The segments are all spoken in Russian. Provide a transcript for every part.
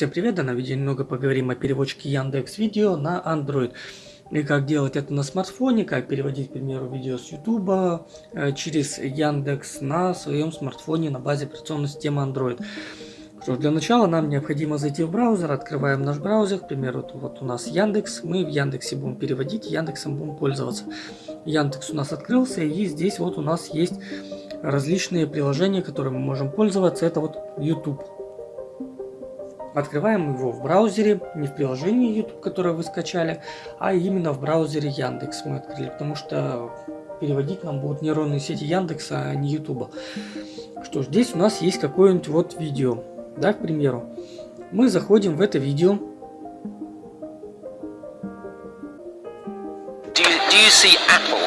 всем привет! В данном видео немного поговорим о переводчике Яндекс Видео на Android. И как делать это на смартфоне, как переводить, к примеру, видео с YouTube э, через Яндекс на своем смартфоне на базе операционной системы Android. Что для начала нам необходимо зайти в браузер, открываем наш браузер, к примеру, вот у нас Яндекс, мы в Яндексе будем переводить, Яндексом будем пользоваться. Яндекс у нас открылся, и здесь вот у нас есть различные приложения, которыми мы можем пользоваться, это вот YouTube. Открываем его в браузере, не в приложении YouTube, которое вы скачали, а именно в браузере Яндекс мы открыли, потому что переводить нам будут нейронные сети Яндекса, а не YouTube. Что ж, здесь у нас есть какое-нибудь вот видео, да, к примеру. Мы заходим в это видео. Do you, do you see Apple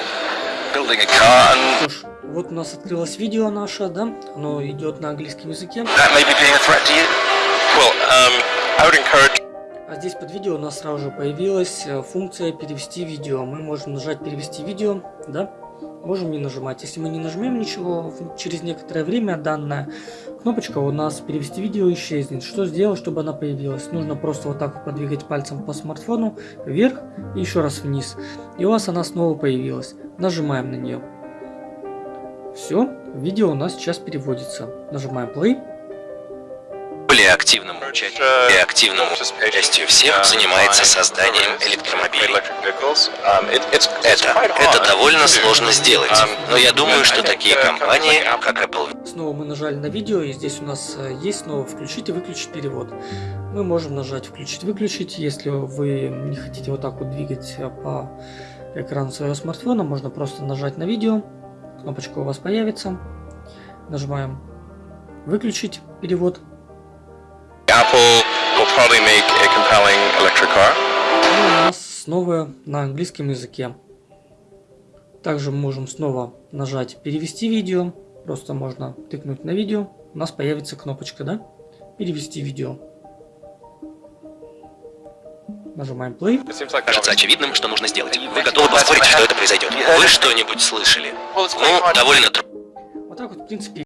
building a car and Что ж, вот у нас открылось видео наше, да, оно идет на английском языке. that may be being a threat to you? Well, um, I would encourage А здесь под видео у нас сразу же появилась э, функция перевести видео. Мы можем нажать перевести видео, да, можем не нажимать. Если мы не нажмем ничего, через некоторое время данная кнопочка у нас перевести видео исчезнет. Что сделать, чтобы она появилась? Нужно просто вот так подвигать пальцем по смартфону вверх и еще раз вниз. И у вас она снова появилась. Нажимаем на нее. Все, видео у нас сейчас переводится. Нажимаем play. Более активному участию и активному участию всех занимается созданием электромобилей. Это, это довольно сложно сделать, но я думаю, что такие компании, как Apple Снова мы нажали на видео, и здесь у нас э, есть снова включить и выключить перевод. Мы можем нажать включить-выключить, если вы не хотите вот так вот двигать э, по экрану своего смартфона, можно просто нажать на видео, кнопочка у вас появится, нажимаем выключить перевод, Apple will probably make a compelling electric car. и у нас снова на английском языке. Также мы можем снова нажать перевести видео, просто можно тыкнуть на видео, у нас появится кнопочка, да, перевести видео. Нажимаем play. Кажется очевидным, что нужно сделать. Вы готовы поспорить, что это произойдет? Вы что-нибудь слышали? Ну, довольно трудно. Вот так вот, в принципе,